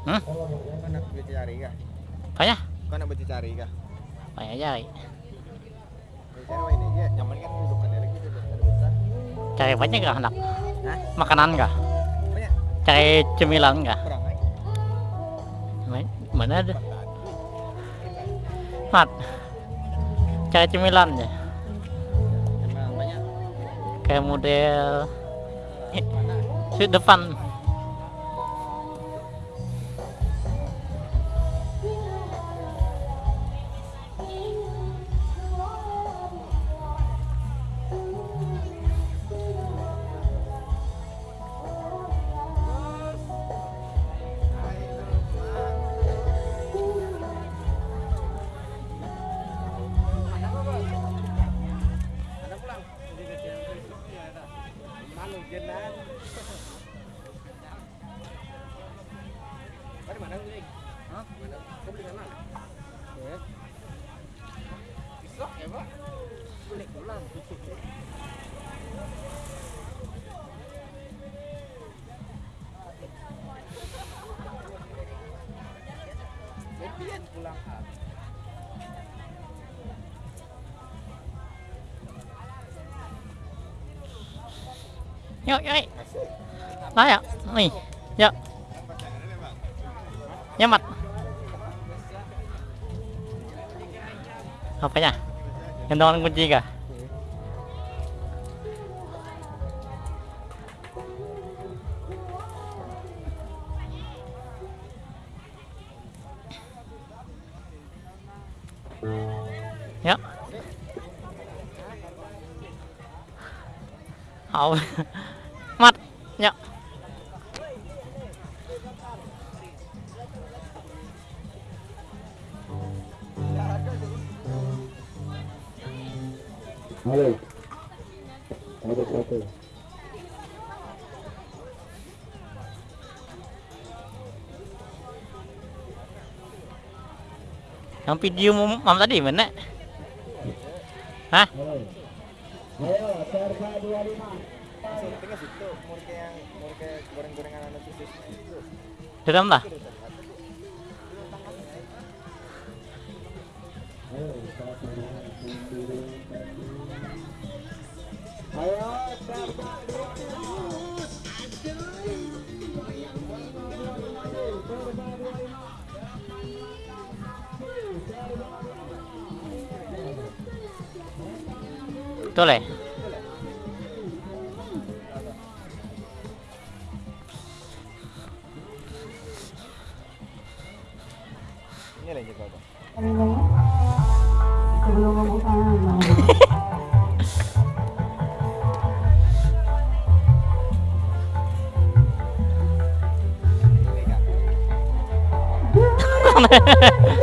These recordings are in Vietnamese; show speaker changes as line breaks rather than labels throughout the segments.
Hmm? Kau nak cari kah?
Kaya?
Kau nak cari kah?
Kaya cari.
Cari banyak kan?
kan gak anak? Makanan kah? Cari cemilan
gak?
Eh? Mana ada? Mat. Cari cemilan ya. Kayak model. Di depan.
Malu jenan. Kau di mana beli? Hah? Mana? Kau beli mana? Ya. Besok よいよい đó ạ dạ.
này nhớ nhớ mặt. Học cái nhà cái non con chi cả nhớ. Học. Yuk.
Halo. Ada satu.
Yang video mam tadi mana? Hah?
Ayo, serba 25.
syutingnya situ murke yang murke goreng-gorengan anak
lah
Ayo,
Tole. Nilai juga ada.
Sebelum membuka nama.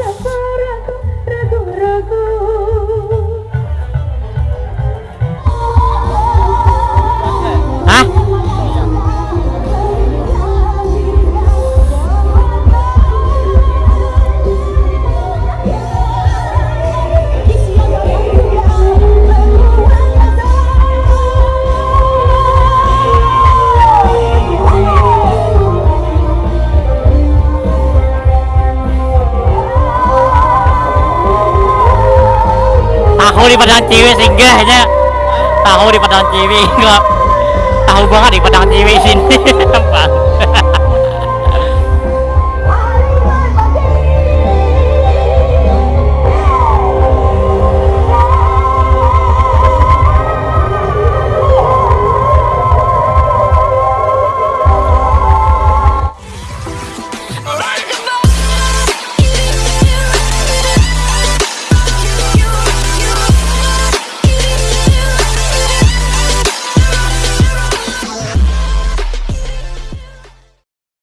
padang ciwi singgahnya. Tahu di padang ciwi enggak. Tahu banget di padang ciwi sini.